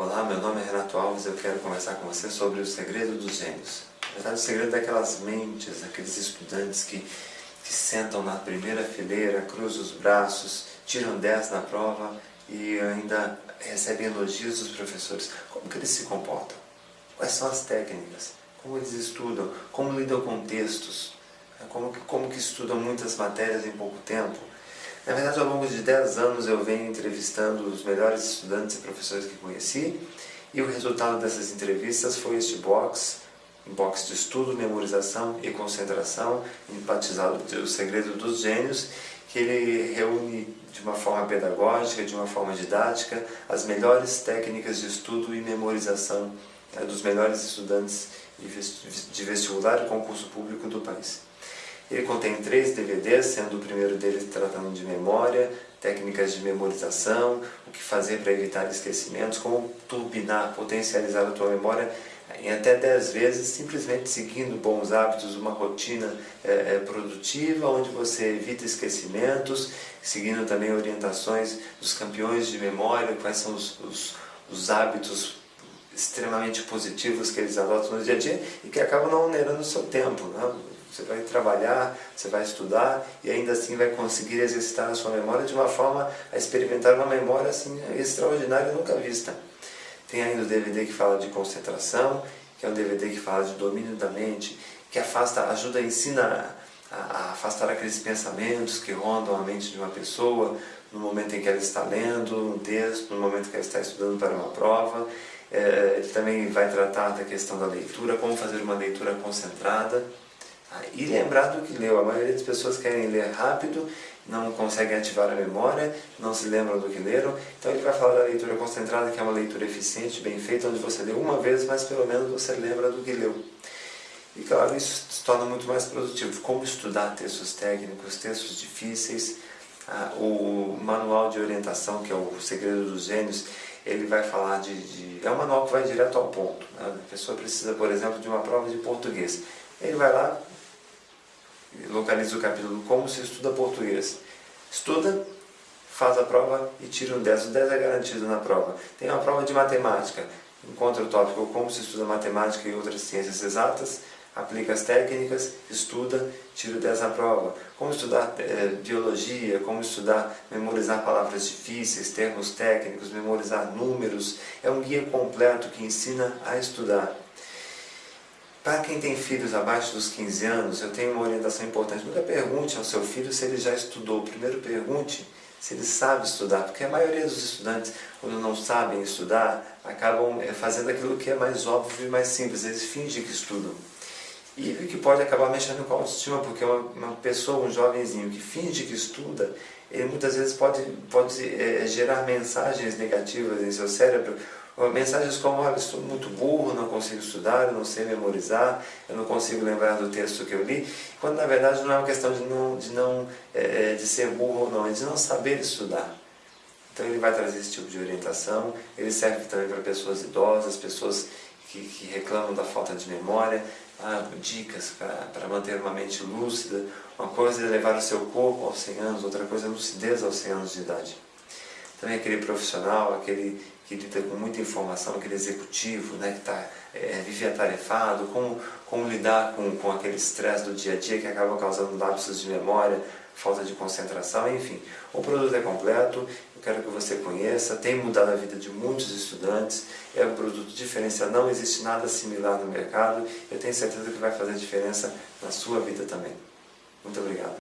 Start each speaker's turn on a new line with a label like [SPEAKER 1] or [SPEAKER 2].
[SPEAKER 1] Olá, meu nome é Renato Alves e eu quero conversar com você sobre o segredo dos gênios. Na verdade, o segredo daquelas mentes, aqueles estudantes que, que sentam na primeira fileira, cruzam os braços, tiram 10 na prova e ainda recebem elogios dos professores. Como que eles se comportam? Quais são as técnicas? Como eles estudam? Como lidam com textos? Como que, como que estudam muitas matérias em pouco tempo? Na verdade, ao longo de 10 anos eu venho entrevistando os melhores estudantes e professores que conheci e o resultado dessas entrevistas foi este box, um box de estudo, memorização e concentração, batizado de O Segredo dos Gênios, que ele reúne de uma forma pedagógica, de uma forma didática, as melhores técnicas de estudo e memorização é, dos melhores estudantes de vestibular e concurso público do país. Ele contém três DVDs, sendo o primeiro deles tratando de memória, técnicas de memorização, o que fazer para evitar esquecimentos, como turbinar, potencializar a tua memória em até 10 vezes, simplesmente seguindo bons hábitos, uma rotina é, é, produtiva, onde você evita esquecimentos, seguindo também orientações dos campeões de memória, quais são os, os, os hábitos extremamente positivos que eles adotam no dia a dia e que acabam não onerando o seu tempo. Né? Você vai trabalhar, você vai estudar e ainda assim vai conseguir exercitar a sua memória de uma forma a experimentar uma memória assim extraordinária nunca vista. Tem ainda o DVD que fala de concentração, que é um DVD que fala de domínio da mente, que afasta, ajuda, ensina a, a afastar aqueles pensamentos que rondam a mente de uma pessoa no momento em que ela está lendo um texto, no momento em que ela está estudando para uma prova. É, ele também vai tratar da questão da leitura, como fazer uma leitura concentrada. E lembrar do que leu. A maioria das pessoas querem ler rápido, não conseguem ativar a memória, não se lembram do que leram. Então ele vai falar da leitura concentrada, que é uma leitura eficiente, bem feita, onde você lê uma vez, mas pelo menos você lembra do que leu. E claro, isso se torna muito mais produtivo. Como estudar textos técnicos, textos difíceis. Ah, o manual de orientação, que é o Segredo dos Gênios, ele vai falar de, de... É um manual que vai direto ao ponto. Né? A pessoa precisa, por exemplo, de uma prova de português. Ele vai lá, localiza o capítulo Como se estuda português. Estuda, faz a prova e tira um 10. O 10 é garantido na prova. Tem uma prova de matemática. Encontra o tópico Como se estuda matemática e outras ciências exatas, aplica as técnicas, estuda, tira o 10 na prova. Como estudar é, biologia, como estudar, memorizar palavras difíceis, termos técnicos, memorizar números. É um guia completo que ensina a estudar. Para quem tem filhos abaixo dos 15 anos, eu tenho uma orientação importante. Nunca pergunte ao seu filho se ele já estudou. Primeiro pergunte se ele sabe estudar, porque a maioria dos estudantes, quando não sabem estudar, acabam eh, fazendo aquilo que é mais óbvio e mais simples, eles fingem que estudam. E que pode acabar mexendo com a autoestima, porque uma, uma pessoa, um jovenzinho que finge que estuda, ele muitas vezes pode, pode é, gerar mensagens negativas em seu cérebro, mensagens como, olha, estou muito burro, não consigo estudar, eu não sei memorizar, eu não consigo lembrar do texto que eu li, quando na verdade não é uma questão de, não, de, não, é, de ser burro ou não, é de não saber estudar. Então ele vai trazer esse tipo de orientação, ele serve também para pessoas idosas, pessoas que, que reclamam da falta de memória, ah, dicas para manter uma mente lúcida. Uma coisa é levar o seu corpo aos 100 anos, outra coisa é lucidez aos 100 anos de idade. Também aquele profissional, aquele que lida com muita informação, aquele executivo né, que tá, é, vive atarefado, como, como lidar com, com aquele estresse do dia a dia que acaba causando lapsos de memória, falta de concentração, enfim. O produto é completo, eu quero que você conheça, tem mudado a vida de muitos estudantes, é um produto diferenciado, não existe nada similar no mercado, eu tenho certeza que vai fazer diferença na sua vida também. Muito obrigado.